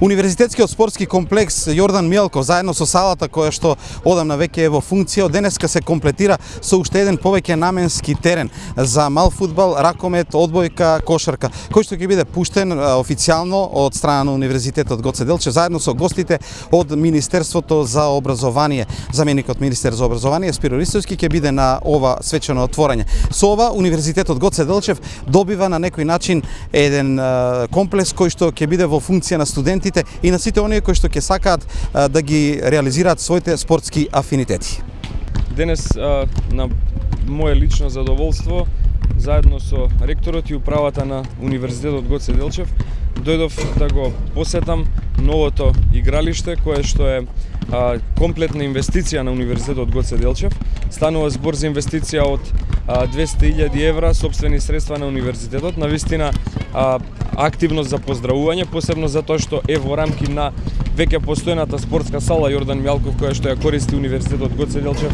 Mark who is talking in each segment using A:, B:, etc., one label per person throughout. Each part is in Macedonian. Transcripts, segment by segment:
A: Универзитетскиот спортски комплекс Јордан Милко заедно со салата која што одамна веќе е во функција, од денеска се комплетира со уште еден повеќе наменски терен за мал фудбал, ракомет, одбојка, кошарка, кој што ќе биде пуштен официјално од страна на Универзитетот Гоце Делчев заедно со гостите од Министерството за образование. Заменикот министер за образование Спиро Ристовски ќе биде на ова свечено отворање. Со ова Универзитетот Гоце Делчев добива на некој начин еден комплекс кој што ќе биде во функција на студенти студентите и на сите оние кои што ќе сакаат да ги реализираат своите спортски афинитети.
B: Денес на мое лично задоволство заедно со ректорот и управата на Универзитетот Гоце Делчев дојдов да го посетам новото игралиште кое што е а, комплетна инвестиција на Универзитетот Гоце Делчев. Станува збор за инвестиција од 200.000 евра собствени средства на универзитетот. На вистина а, активност за поздравување, посебно затоа што е во рамки на веќе постојната спортска сала Јордан Мјалков која што ја користи Универзитетот Гоце Делчев.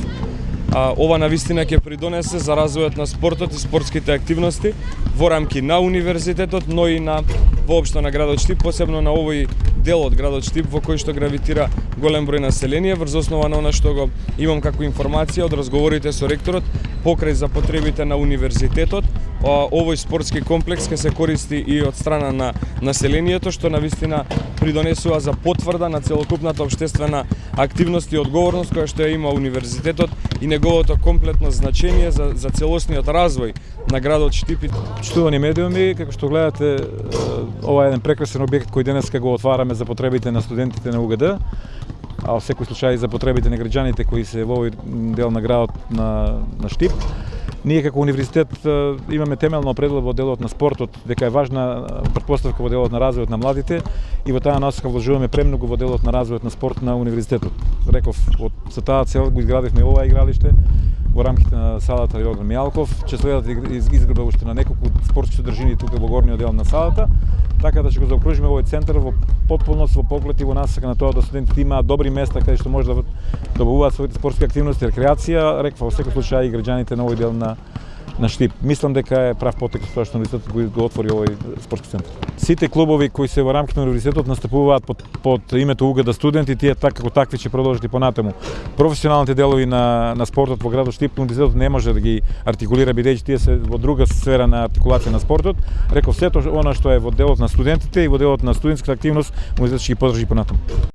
B: А, ова на вистина ќе придонесе за развојот на спортот и спортските активности во рамки на универзитетот, но и на воопшто на градот Штип, посебно на овој дел од градот Штип во кој што гравитира голем број население врз основа на она што го имам како информација од разговорите со ректорот покрај за потребите на универзитетот овој спортски комплекс ќе се користи и од страна на населението, што на вистина придонесува за потврда на целокупната обштествена активност и одговорност која што ја има универзитетот и неговото комплетно значење за, за целосниот развој на градот Штипит.
C: Штувани медиуми, како што гледате, ова е еден прекрасен објект кој денеска го отвараме за потребите на студентите на УГД а во секој случај за потребите на граѓаните кои се во овој дел на градот на, на Штип. Ние како универзитет имаме темелно определено во делот на спортот, дека е важна претпоставка во делот на развојот на младите и во таа насока вложуваме премногу во делот на развојот на спорт на универзитетот. Реков, од за таа цел го изградивме ова игралиште во рамките на салата Јордан Мијалков. ќе следат изградба уште на неколку спортски содржини тука во горниот дел на салата, така да ќе го заокружиме овој центар во потполност во поглед и во насака на тоа да студентите имаат добри места каде што може да добавуваат своите спортски активности, рекреација, реква во секој случај и граѓаните на овој дел на на Штип. Мислам дека е прав потек тоа што универзитетот го, го отвори овој спортски центар. Сите клубови кои се во рамките на универзитетот настапуваат под, под името УГД студенти, тие така како такви ќе продолжат и понатаму. Професионалните делови на на спортот во градот Штип универзитетот не може да ги артикулира бидејќи тие се во друга сфера на артикулација на спортот. Реков сето она што е во делот на студентите и во делот на студентската активност универзитетот ќе ги подржи понатаму.